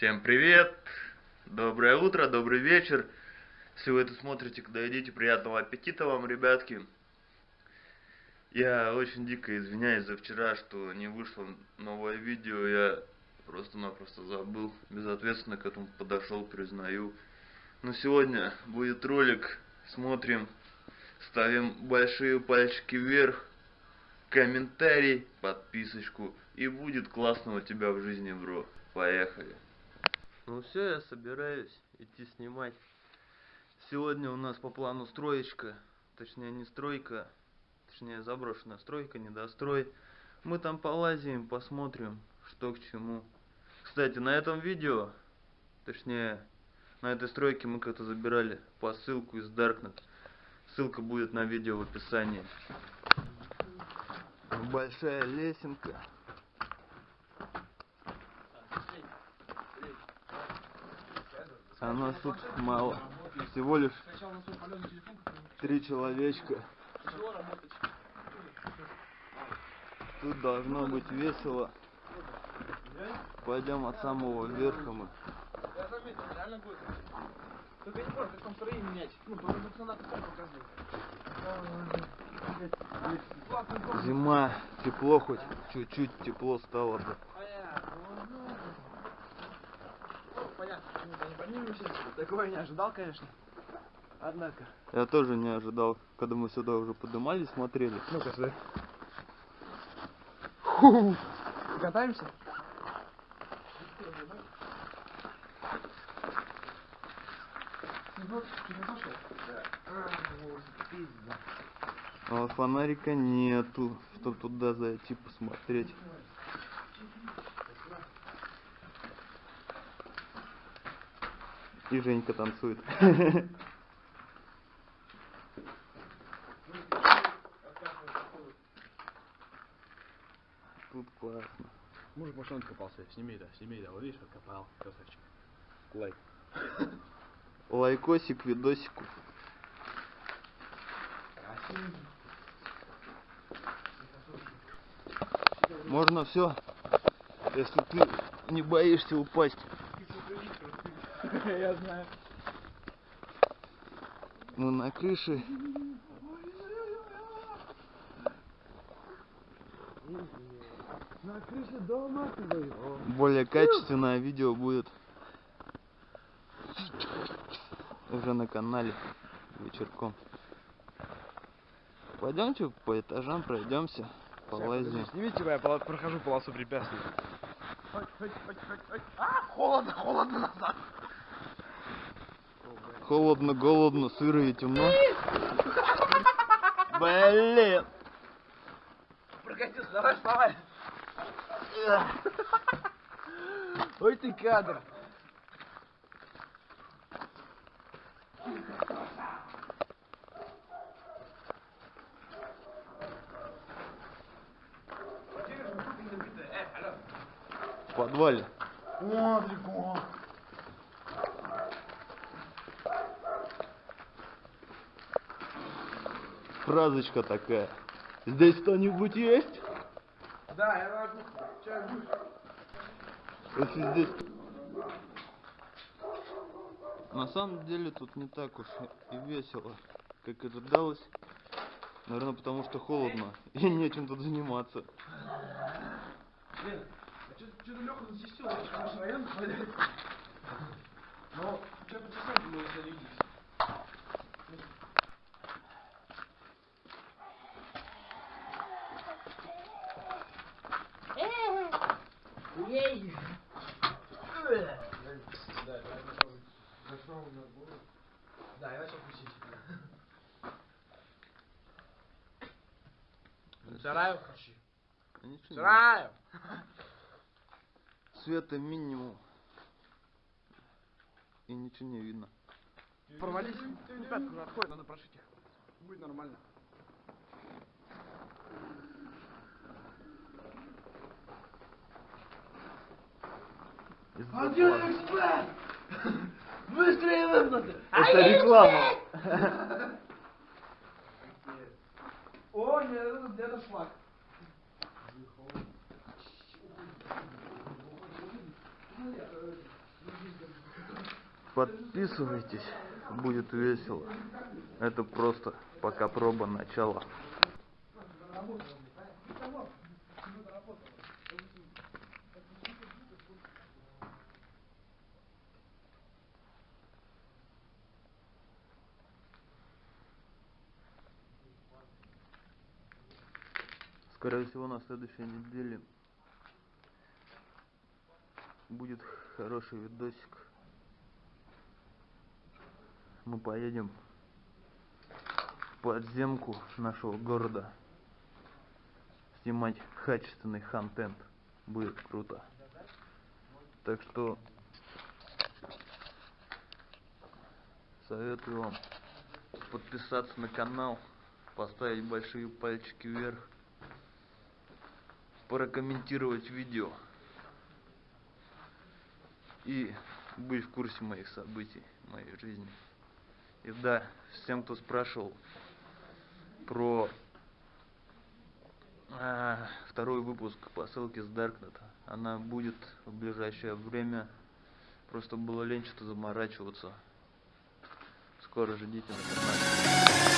Всем привет! Доброе утро, добрый вечер. Если вы это смотрите, когда едите, приятного аппетита вам, ребятки. Я очень дико извиняюсь за вчера, что не вышло новое видео. Я просто-напросто забыл, безответственно к этому подошел, признаю. Но сегодня будет ролик, смотрим, ставим большие пальчики вверх, комментарий, подписочку, и будет классно у тебя в жизни, бро. Поехали. Ну все, я собираюсь идти снимать. Сегодня у нас по плану строечка, точнее не стройка, точнее заброшенная стройка, недострой. Мы там полазим, посмотрим, что к чему. Кстати, на этом видео, точнее на этой стройке мы как-то забирали посылку из Darknet. Ссылка будет на видео в описании. Большая лесенка. А нас тут мало. Всего лишь три человечка. Тут должно быть весело. Пойдем от самого верха мы. Я заметил, реально будет. Только не понял, как там строение менять. Ну, просто пацана таком показывает. Зима, тепло хоть, чуть-чуть тепло стало бы. Понятно. Понятно, почему-то не поднимемся. Такого не ожидал, конечно. Однако. Я тоже не ожидал, когда мы сюда уже поднимались, смотрели. Ну-ка, сюда. Катаемся? А фонарика нету, чтобы туда зайти посмотреть. И Женька танцует. Тут классно. Мужик машину откопался. Сними, да, сними, да. Вот видишь, откопал. Красавчик. Лайк. Лайкосик, видосику. Можно все, если ты не боишься упасть. Я знаю. Мы на крыше. На крыше дома твоего. Более качественное видео будет уже на канале вечерком. Пойдемте по этажам пройдемся, полазим. Снимите, я прохожу полосу препятствий. Хоть, хоть, хоть, хоть, хоть. А, холодно, холодно назад. Холодно, голодно, сыро и темно. Блин! Прокатился, давай вставай. Ой ты кадр. В подвале. О, далеко. Фразочка такая. Здесь кто-нибудь есть? Да, я могу. Будешь? Если здесь... На самом деле тут не так уж и весело, как ожидалось. Наверное, потому что холодно и нечем тут заниматься. Блин, а что-то Леха засистил, наш район хвалит. Но что-то часам мы уже Ей! Да, я. Сараю не- Сараю! Света минимум. И ничего не видно. Порвались. Ну, пятку уже отходит, надо прошить. Будет нормально. Один плана. эксперт! Быстрее выплаты! Это реклама. О, нет, это где-то шлак. Подписывайтесь, будет весело. Это просто пока проба начала. Скорее всего, на следующей неделе будет хороший видосик. Мы поедем в подземку нашего города снимать качественный контент. Будет круто. Так что советую вам подписаться на канал, поставить большие пальчики вверх, прокомментировать видео и быть в курсе моих событий, моей жизни. И да, всем, кто спрашивал про а, второй выпуск посылки с Даркнета, она будет в ближайшее время. Просто было лень что-то заморачиваться. Скоро ждите на канале.